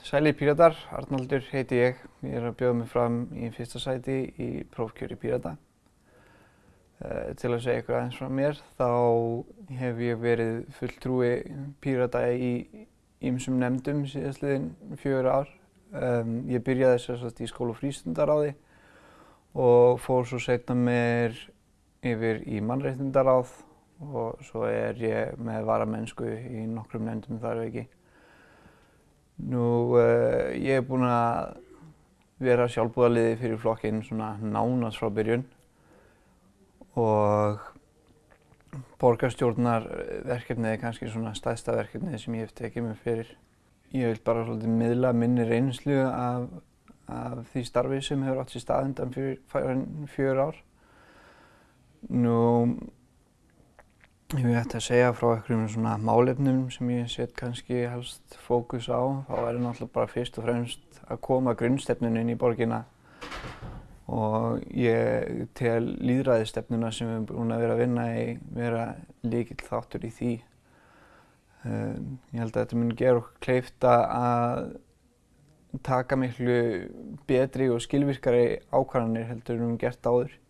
Sæli Píratar, Arnaldur heiti ég. Ég er að bjóða mig fram í fyrsta sæti í prófkjöri Pírata. Uh, til að segja eitthvað aðeins frá mér, þá hef ég verið fulltrúi Pírata í ýmsum nefndum síðastliðin fjögur ár. Um, ég byrjaði sérstaklega í skóla og frístundaráði og fór svo setna mér yfir í mannreittindaráð og svo er ég með varamennsku í nokkrum nefndum þar ekki. Nú, uh, ég hef búinn að vera sjálfbúðaliði fyrir flokkinn svona nánast frá byrjun og borgarstjórnarverkefnið er kannski svona stæðsta verkefnið sem ég hef tekið mig fyrir. Ég vil bara svolítið miðla minni reynslu af, af því starfi sem hefur átt sér stað undan fyrir fjör ár. Nú, Ef ég ætti að segja frá einhverjum svona málefnum sem ég set kannski helst fókus á, þá er það náttúrulega bara fyrst og fremst að koma grunnstefnun inn í borgina og ég tel líðræðistefnuna sem við erum búin að vera að vinna í vera líkill þáttur í því. Um, ég held að þetta mun gera okkur kleifta að taka miklu betri og skilvirkari ákvarðanir heldur en við hefum gert áður.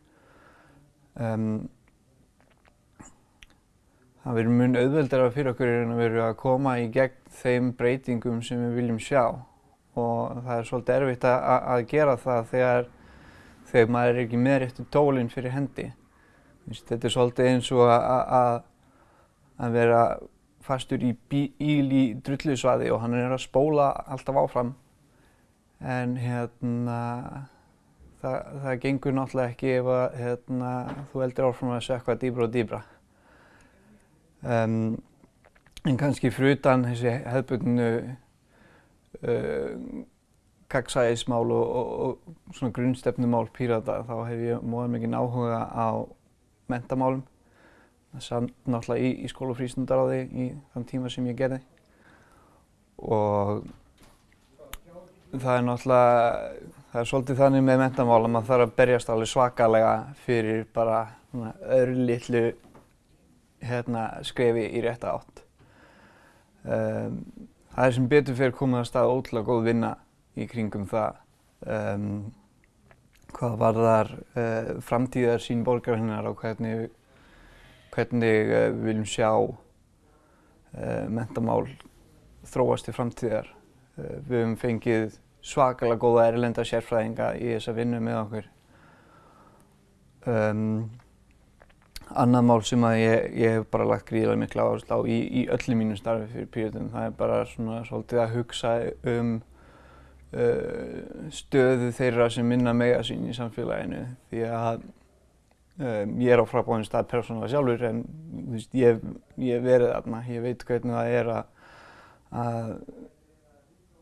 Um, það verður mun auðveldara fyrir okkur en að vera að koma í gegn þeim breytingum sem við viljum sjá og það er svolítið erfitt að, að gera það þegar, þegar maður er ekki með réttu tólinn fyrir hendi. Þetta er svolítið eins og að, að vera fastur í bíl í drullusvaði og hann er að spóla alltaf áfram en hérna, það, það gengur náttúrulega ekki ef að, hérna, þú heldur áfram að sökka dýbra og dýbra. Um, en kannski frutan þessi hefðbundnu uh, kaksæðismál og, og, og svona grunnstefnumál pírata þá hef ég móðið mikið áhuga á mentamálum. Samt náttúrulega í, í skóla og frístundaráði í þann tíma sem ég gerði. Og það er náttúrulega, það er svolítið þannig með mentamál að maður þarf að berjast alveg svakalega fyrir bara öðru litlu hérna, skrefi í rétta átt. Um, það er sem betur fyrir komið að stað ótrúlega góð vinna í kringum það. Um, hvað var þar uh, framtíðar sín borgarinnar og hvernig, hvernig uh, við viljum sjá uh, mentamál þróast til framtíðar. Við hefum fengið svakalega góða erlenda sérfræðinga í þessa vinnu með okkur. Um, Annað mál sem að ég, ég hef bara lagt gríðilega mikla áherslu á í, í öllu mínu starfi fyrir Pírötum, það er bara svona svolítið að hugsa um uh, stöðu þeirra sem minna mega sín í samfélaginu. Því að um, ég er á frábáðin stað persónulega sjálfur en veist, ég hef verið þarna, ég veit hvernig það er að, að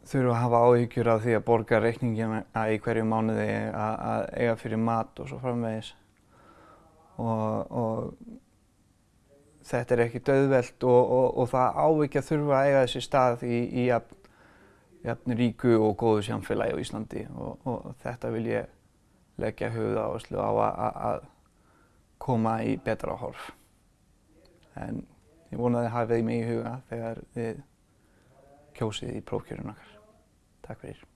þurfa að hafa áhyggjur af því að borga reikningina í hverju mánuði að eiga fyrir mat og svo framvegis og, og þetta er ekki döðvelt og, og, og það á ekki að þurfa að eiga þessi stað í, í jafn, jafn ríku og góðu samfélagi á Íslandi og þetta vil ég leggja höfuð áherslu á að koma í betra horf. En ég vona að þið hafið mig í huga þegar þið kjósið í prófkjörun okkar. Takk fyrir.